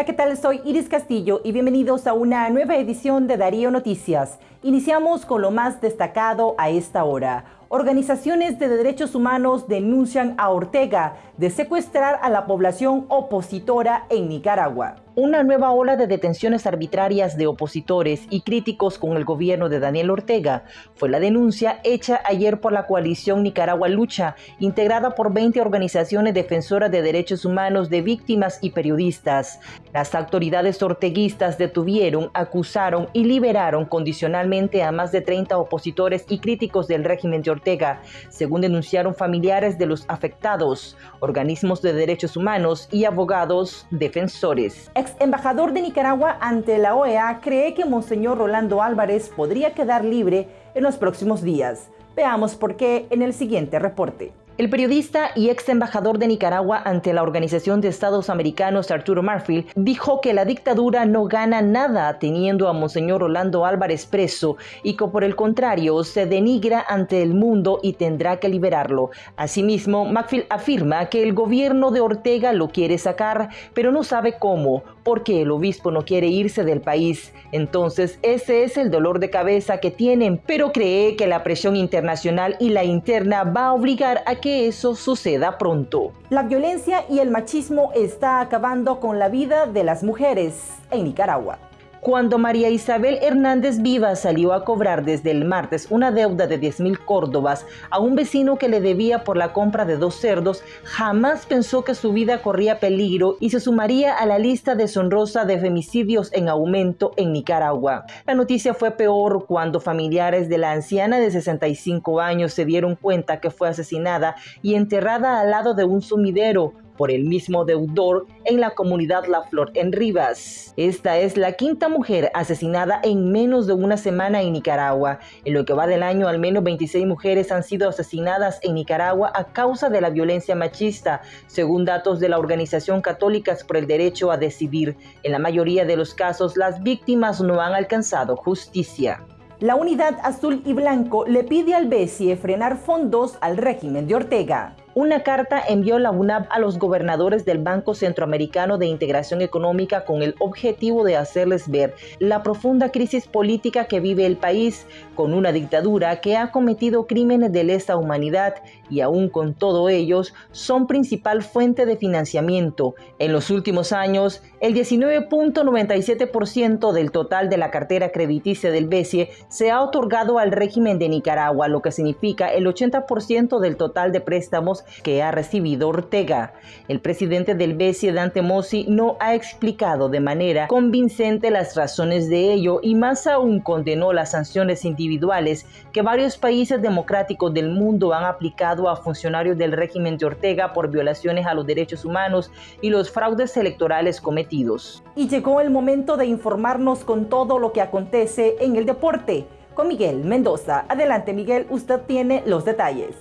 Hola, ¿qué tal? Soy Iris Castillo y bienvenidos a una nueva edición de Darío Noticias. Iniciamos con lo más destacado a esta hora. Organizaciones de derechos humanos denuncian a Ortega de secuestrar a la población opositora en Nicaragua. Una nueva ola de detenciones arbitrarias de opositores y críticos con el gobierno de Daniel Ortega fue la denuncia hecha ayer por la coalición Nicaragua Lucha, integrada por 20 organizaciones defensoras de derechos humanos de víctimas y periodistas. Las autoridades orteguistas detuvieron, acusaron y liberaron condicionalmente a más de 30 opositores y críticos del régimen de Ortega, según denunciaron familiares de los afectados, organismos de derechos humanos y abogados defensores embajador de Nicaragua ante la OEA cree que Monseñor Rolando Álvarez podría quedar libre en los próximos días. Veamos por qué en el siguiente reporte. El periodista y ex embajador de Nicaragua ante la Organización de Estados Americanos, Arturo Marfil, dijo que la dictadura no gana nada teniendo a Monseñor Rolando Álvarez preso y que por el contrario se denigra ante el mundo y tendrá que liberarlo. Asimismo, Marfil afirma que el gobierno de Ortega lo quiere sacar, pero no sabe cómo, porque el obispo no quiere irse del país. Entonces, ese es el dolor de cabeza que tienen, pero cree que la presión internacional y la interna va a obligar a que eso suceda pronto. La violencia y el machismo está acabando con la vida de las mujeres en Nicaragua. Cuando María Isabel Hernández Viva salió a cobrar desde el martes una deuda de 10 mil córdobas a un vecino que le debía por la compra de dos cerdos, jamás pensó que su vida corría peligro y se sumaría a la lista deshonrosa de femicidios en aumento en Nicaragua. La noticia fue peor cuando familiares de la anciana de 65 años se dieron cuenta que fue asesinada y enterrada al lado de un sumidero por el mismo deudor en la comunidad La Flor en Rivas. Esta es la quinta mujer asesinada en menos de una semana en Nicaragua. En lo que va del año, al menos 26 mujeres han sido asesinadas en Nicaragua a causa de la violencia machista, según datos de la Organización Católicas por el Derecho a Decidir. En la mayoría de los casos, las víctimas no han alcanzado justicia. La unidad azul y blanco le pide al BESIE frenar fondos al régimen de Ortega. Una carta envió la UNAP a los gobernadores del Banco Centroamericano de Integración Económica con el objetivo de hacerles ver la profunda crisis política que vive el país con una dictadura que ha cometido crímenes de lesa humanidad y aún con todo ellos son principal fuente de financiamiento. En los últimos años, el 19.97% del total de la cartera crediticia del BESIE se ha otorgado al régimen de Nicaragua, lo que significa el 80% del total de préstamos que ha recibido Ortega. El presidente del BCE, Dante Mossi, no ha explicado de manera convincente las razones de ello y más aún condenó las sanciones individuales que varios países democráticos del mundo han aplicado a funcionarios del régimen de Ortega por violaciones a los derechos humanos y los fraudes electorales cometidos. Y llegó el momento de informarnos con todo lo que acontece en el deporte. Con Miguel Mendoza. Adelante Miguel, usted tiene los detalles.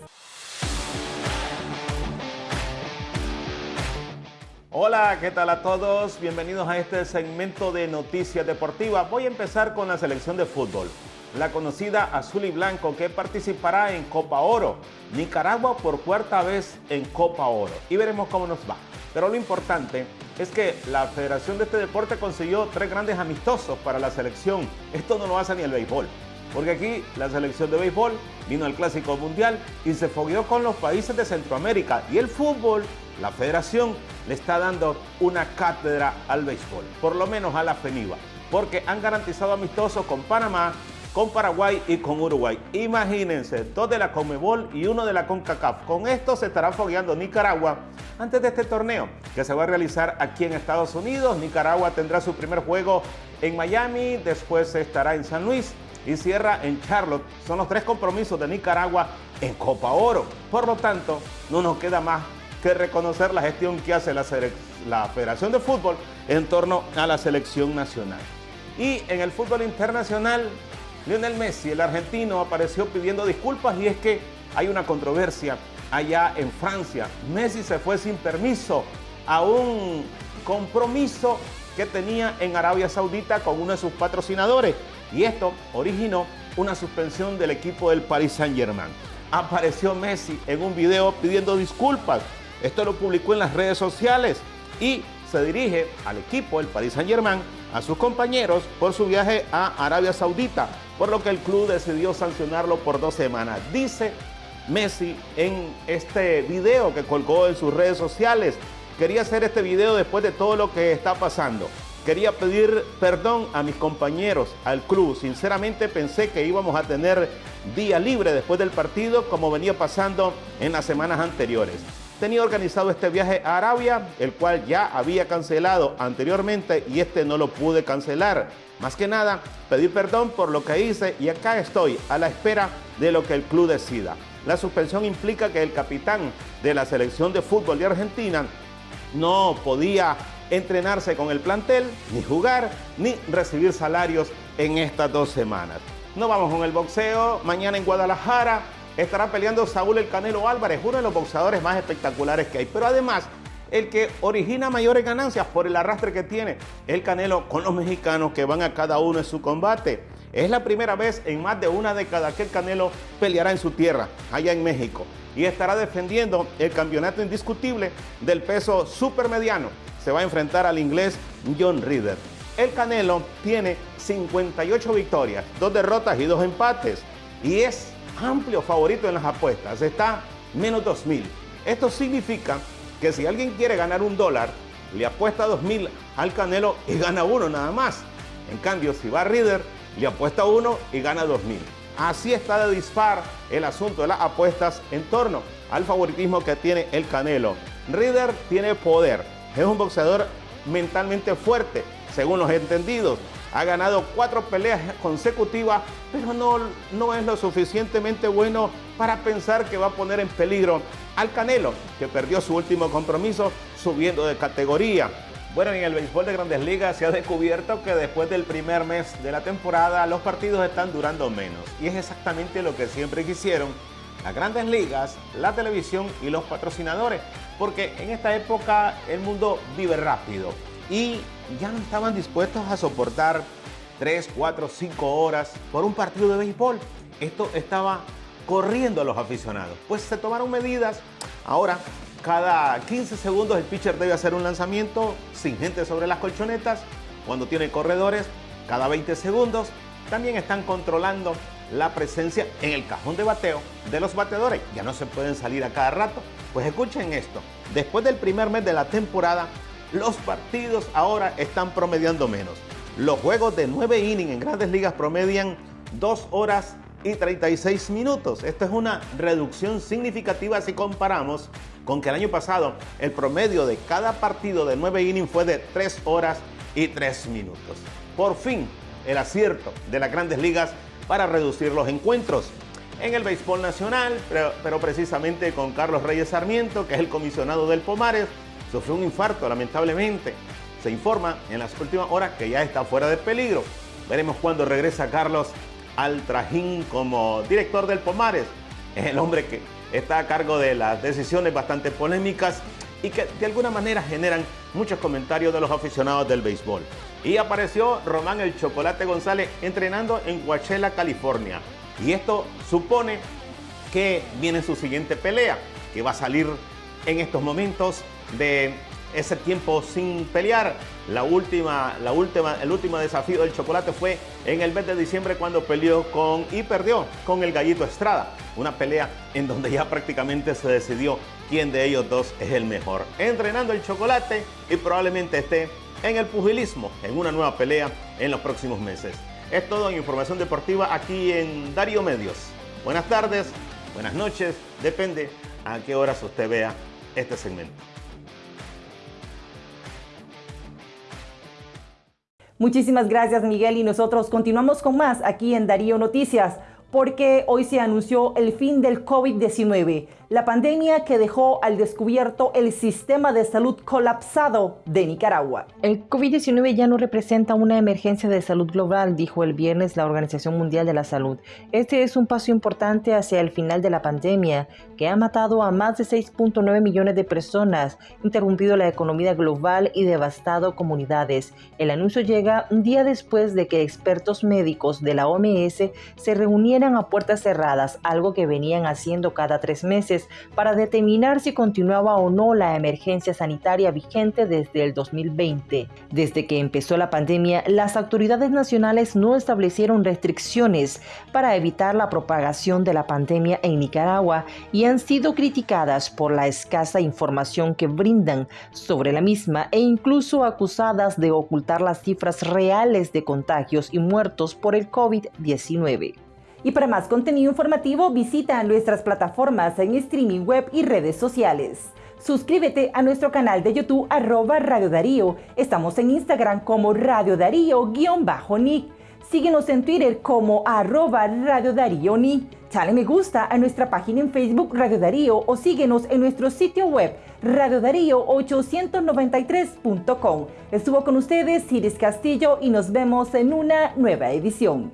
Hola, ¿qué tal a todos? Bienvenidos a este segmento de Noticias Deportivas. Voy a empezar con la selección de fútbol. La conocida Azul y Blanco que participará en Copa Oro. Nicaragua por cuarta vez en Copa Oro. Y veremos cómo nos va. Pero lo importante es que la Federación de este deporte consiguió tres grandes amistosos para la selección. Esto no lo hace ni el béisbol. Porque aquí la selección de béisbol vino al Clásico Mundial y se fogueó con los países de Centroamérica. Y el fútbol la federación le está dando una cátedra al béisbol, por lo menos a la FENIVA, porque han garantizado amistosos con Panamá, con Paraguay y con Uruguay. Imagínense, dos de la Conmebol y uno de la CONCACAF. Con esto se estará fogueando Nicaragua antes de este torneo que se va a realizar aquí en Estados Unidos. Nicaragua tendrá su primer juego en Miami, después estará en San Luis y cierra en Charlotte. Son los tres compromisos de Nicaragua en Copa Oro. Por lo tanto, no nos queda más que reconocer la gestión que hace la, la Federación de Fútbol en torno a la selección nacional. Y en el fútbol internacional, Lionel Messi, el argentino, apareció pidiendo disculpas y es que hay una controversia allá en Francia. Messi se fue sin permiso a un compromiso que tenía en Arabia Saudita con uno de sus patrocinadores y esto originó una suspensión del equipo del Paris Saint-Germain. Apareció Messi en un video pidiendo disculpas esto lo publicó en las redes sociales y se dirige al equipo, el Paris Saint Germain, a sus compañeros por su viaje a Arabia Saudita, por lo que el club decidió sancionarlo por dos semanas. Dice Messi en este video que colgó en sus redes sociales. Quería hacer este video después de todo lo que está pasando. Quería pedir perdón a mis compañeros, al club. Sinceramente pensé que íbamos a tener día libre después del partido como venía pasando en las semanas anteriores. Tenía organizado este viaje a Arabia, el cual ya había cancelado anteriormente y este no lo pude cancelar. Más que nada, pedir perdón por lo que hice y acá estoy a la espera de lo que el club decida. La suspensión implica que el capitán de la selección de fútbol de Argentina no podía entrenarse con el plantel, ni jugar, ni recibir salarios en estas dos semanas. No vamos con el boxeo. Mañana en Guadalajara estará peleando Saúl El Canelo Álvarez, uno de los boxeadores más espectaculares que hay. Pero además, el que origina mayores ganancias por el arrastre que tiene el Canelo con los mexicanos que van a cada uno en su combate. Es la primera vez en más de una década que el Canelo peleará en su tierra, allá en México, y estará defendiendo el campeonato indiscutible del peso supermediano. Se va a enfrentar al inglés John Reader. El Canelo tiene 58 victorias, dos derrotas y dos empates, y es amplio favorito en las apuestas. Está menos 2.000. Esto significa que si alguien quiere ganar un dólar, le apuesta 2.000 al Canelo y gana uno nada más. En cambio, si va a Reader, le apuesta uno y gana 2.000. Así está de dispar el asunto de las apuestas en torno al favoritismo que tiene el Canelo. Reader tiene poder, es un boxeador mentalmente fuerte, según los entendidos. Ha ganado cuatro peleas consecutivas, pero no, no es lo suficientemente bueno para pensar que va a poner en peligro al Canelo, que perdió su último compromiso subiendo de categoría. Bueno, en el béisbol de grandes ligas se ha descubierto que después del primer mes de la temporada los partidos están durando menos. Y es exactamente lo que siempre quisieron las grandes ligas, la televisión y los patrocinadores. Porque en esta época el mundo vive rápido y ya no estaban dispuestos a soportar 3, 4, 5 horas por un partido de béisbol. Esto estaba corriendo a los aficionados. Pues se tomaron medidas. Ahora cada 15 segundos el pitcher debe hacer un lanzamiento sin gente sobre las colchonetas. Cuando tiene corredores, cada 20 segundos. También están controlando la presencia en el cajón de bateo de los bateadores. Ya no se pueden salir a cada rato. Pues escuchen esto. Después del primer mes de la temporada, los partidos ahora están promediando menos. Los juegos de 9 innings en grandes ligas promedian 2 horas y 36 minutos. Esto es una reducción significativa si comparamos con que el año pasado el promedio de cada partido de 9 innings fue de 3 horas y 3 minutos. Por fin, el acierto de las grandes ligas para reducir los encuentros. En el béisbol nacional, pero, pero precisamente con Carlos Reyes Sarmiento, que es el comisionado del Pomares, sufrió un infarto lamentablemente. Se informa en las últimas horas que ya está fuera de peligro. Veremos cuándo regresa Carlos al trajín como director del Pomares. Es el hombre que está a cargo de las decisiones bastante polémicas y que de alguna manera generan muchos comentarios de los aficionados del béisbol. Y apareció Román el Chocolate González entrenando en Coachella, California. Y esto supone que viene su siguiente pelea, que va a salir en estos momentos de ese tiempo sin pelear. La última, la última, el último desafío del chocolate fue en el mes de diciembre cuando peleó con y perdió con el Gallito Estrada. Una pelea en donde ya prácticamente se decidió quién de ellos dos es el mejor. Entrenando el chocolate y probablemente esté en el pugilismo en una nueva pelea en los próximos meses. Es todo en información deportiva aquí en Darío Medios. Buenas tardes, buenas noches, depende a qué horas usted vea este segmento. Muchísimas gracias Miguel y nosotros continuamos con más aquí en Darío Noticias porque hoy se anunció el fin del COVID-19 la pandemia que dejó al descubierto el sistema de salud colapsado de Nicaragua. El COVID-19 ya no representa una emergencia de salud global, dijo el viernes la Organización Mundial de la Salud. Este es un paso importante hacia el final de la pandemia, que ha matado a más de 6.9 millones de personas, interrumpido la economía global y devastado comunidades. El anuncio llega un día después de que expertos médicos de la OMS se reunieran a puertas cerradas, algo que venían haciendo cada tres meses para determinar si continuaba o no la emergencia sanitaria vigente desde el 2020. Desde que empezó la pandemia, las autoridades nacionales no establecieron restricciones para evitar la propagación de la pandemia en Nicaragua y han sido criticadas por la escasa información que brindan sobre la misma e incluso acusadas de ocultar las cifras reales de contagios y muertos por el COVID-19. Y para más contenido informativo visita nuestras plataformas en streaming web y redes sociales. Suscríbete a nuestro canal de YouTube arroba Radio Darío. Estamos en Instagram como Radio Darío-Nick. Síguenos en Twitter como arroba Radio Darío Nick. Dale me gusta a nuestra página en Facebook Radio Darío o síguenos en nuestro sitio web radiodarío893.com. Estuvo con ustedes Iris Castillo y nos vemos en una nueva edición.